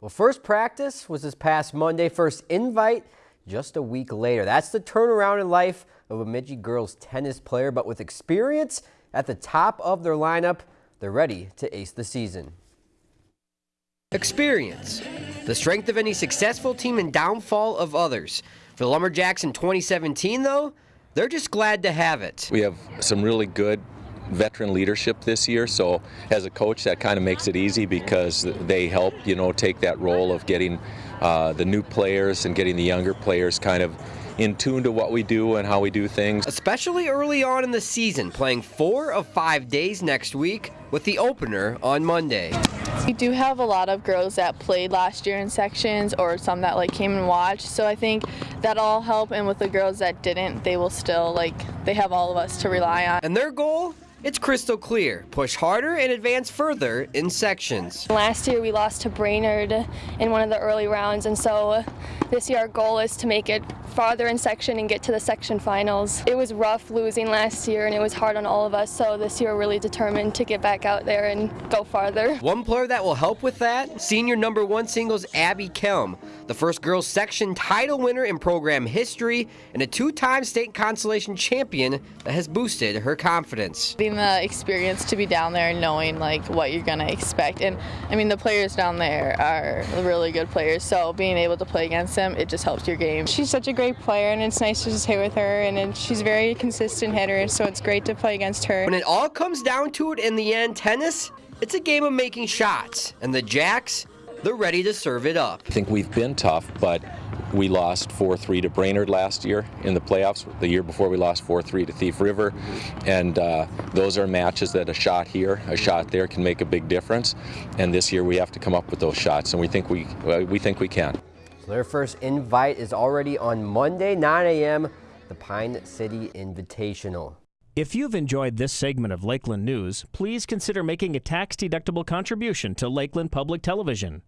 Well, first practice was this past Monday. First invite just a week later. That's the turnaround in life of a Bemidji girls tennis player, but with experience at the top of their lineup, they're ready to ace the season. Experience, the strength of any successful team and downfall of others. For the Lumberjacks in 2017, though, they're just glad to have it. We have some really good veteran leadership this year. So as a coach, that kind of makes it easy because they help, you know, take that role of getting uh, the new players and getting the younger players kind of in tune to what we do and how we do things. Especially early on in the season, playing four of five days next week with the opener on Monday. We do have a lot of girls that played last year in sections or some that like came and watched. So I think that'll help and with the girls that didn't, they will still like they have all of us to rely on. And their goal it's crystal clear. Push harder and advance further in sections. Last year we lost to Brainerd in one of the early rounds and so this year our goal is to make it farther in section and get to the section finals. It was rough losing last year and it was hard on all of us so this year we're really determined to get back out there and go farther. One player that will help with that, senior number one singles Abby Kelm, the first girls section title winner in program history and a two-time state consolation champion that has boosted her confidence. Being the experience to be down there and knowing like what you're going to expect and I mean the players down there are really good players so being able to play against them it just helps your game. She's such a great player and it's nice to just hit with her and she's very consistent hitter so it's great to play against her. When it all comes down to it in the end tennis it's a game of making shots and the Jacks they're ready to serve it up. I think we've been tough but we lost 4-3 to Brainerd last year in the playoffs. The year before we lost 4-3 to Thief River. And uh, those are matches that a shot here, a shot there can make a big difference. And this year we have to come up with those shots and we think we, uh, we, think we can. So their first invite is already on Monday, 9 a.m., the Pine City Invitational. If you've enjoyed this segment of Lakeland News, please consider making a tax-deductible contribution to Lakeland Public Television.